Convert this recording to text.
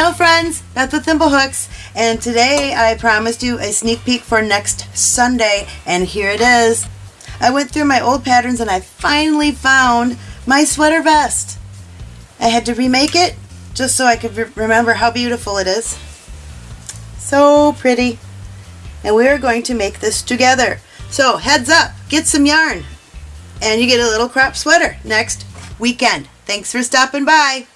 Ciao friends, Beth with Thimblehooks, and today I promised you a sneak peek for next Sunday, and here it is. I went through my old patterns and I finally found my sweater vest. I had to remake it just so I could re remember how beautiful it is. So pretty. And we are going to make this together. So heads up, get some yarn, and you get a little crop sweater next weekend. Thanks for stopping by.